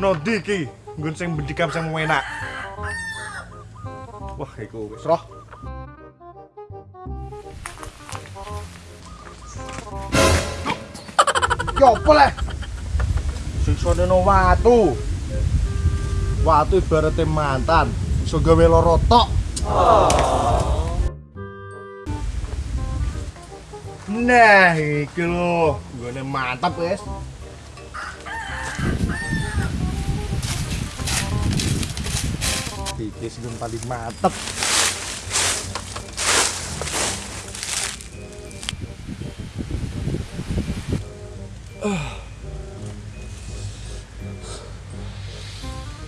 Nondi iki? Nggon sing bendikam sing enak. Wah, iku wis roh. Yo apa leh? Siksane no watu. Watu ibaratnya mantan, iso gawe lara tok. Nah, iki lho, nggone mantap wis. Iki sing paling mantep.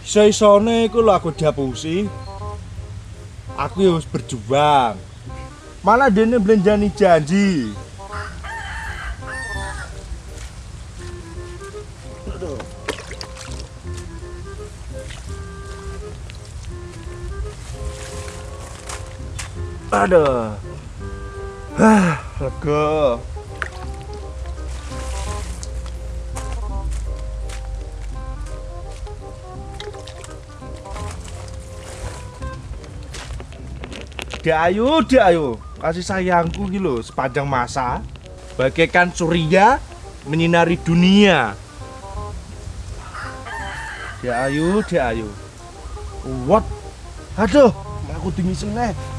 Iso-isone iku lho aku diapusi. Aku ya wis berjuang. Malah dene belenjani janji. Aduh. Aduh. Hah, lega. Dek ayu, dek ayu. Kasih sayangku gitu sepanjang masa bagaikan surya menyinari dunia. Dek ayu, dek ayu. What? Aduh, aku tinggi sini.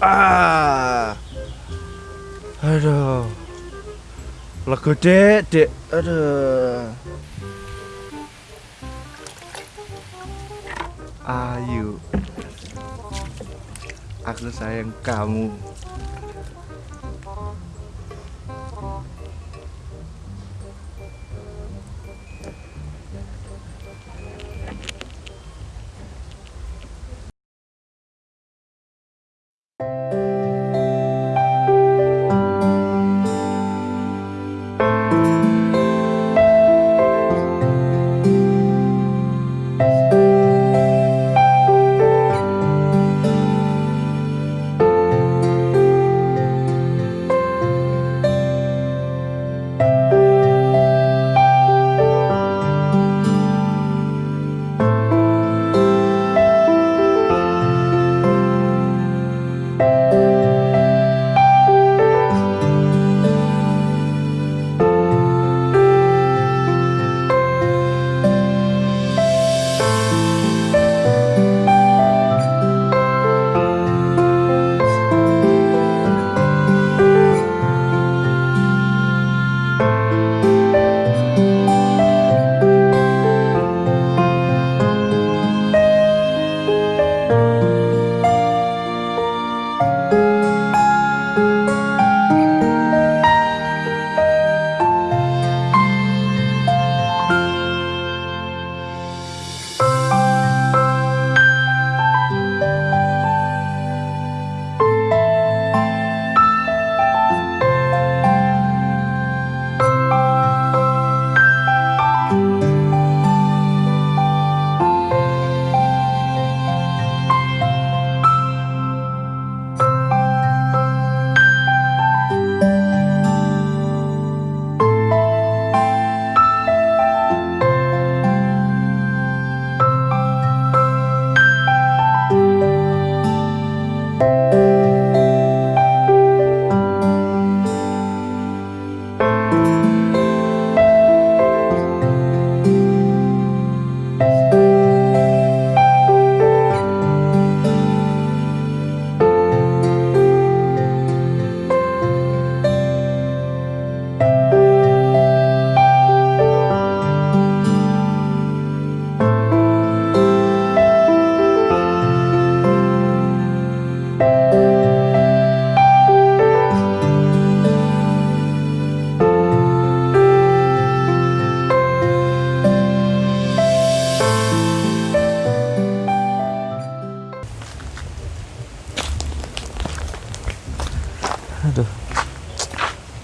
Ah. Aduh. Lega dek, dek. Aduh. Ayu Aku sayang kamu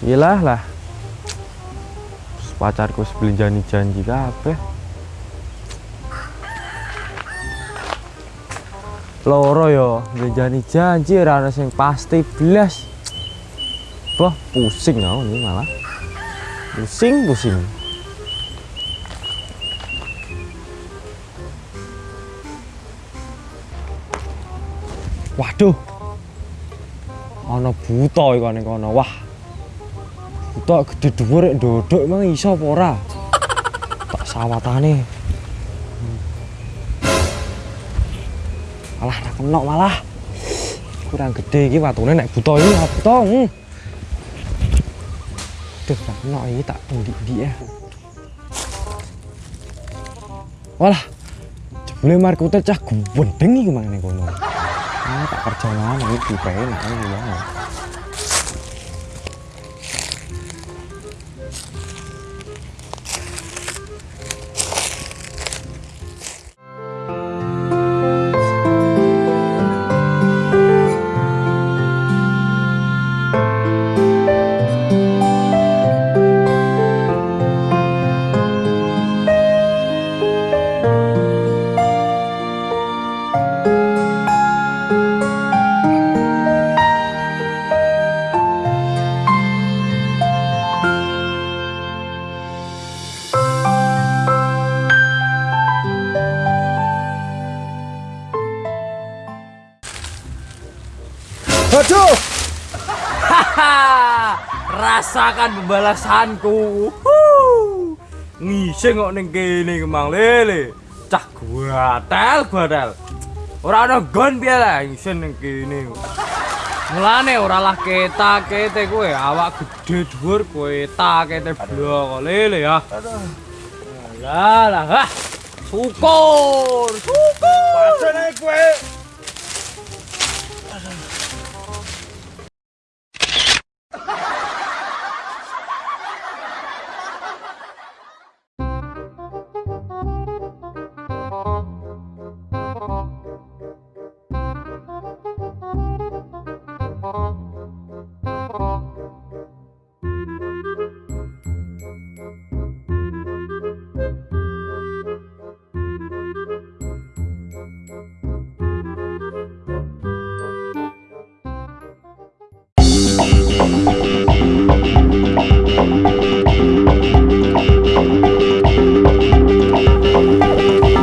Iyalah lah. Terus pacarku sebelum janji janji kabeh. Loro yo, janji janji ora ana sing pasti blas. Wah, pusing aku ini malah. Pusing, pusing. Waduh. Ana buta iku ning kono. Wah. Buta gede dhuwur ndodok emang iso apa ora? Tak sawatane. Malah ra kenok malah. Kurang gede iki watune nek buta iki buta. Hmm. Duh, ra kenok iki tak ndik-ndik ya. Walah. Jebule markute cah gendeng iki mang ning kono. Ah, tak kerja mana iki penak iki ya. Aduh, Rasakan pembalasanku. Wuh. Ngising kok ning kene kemang lele. Cah gatel gatel. Ora ana gon piye lah ngising ning kene. Mulane ora lah ketak kete kowe awak gede dhuwur kowe tak kete blok lele ya. Lah lah. ah. Syukur, syukur. pancen ae kowe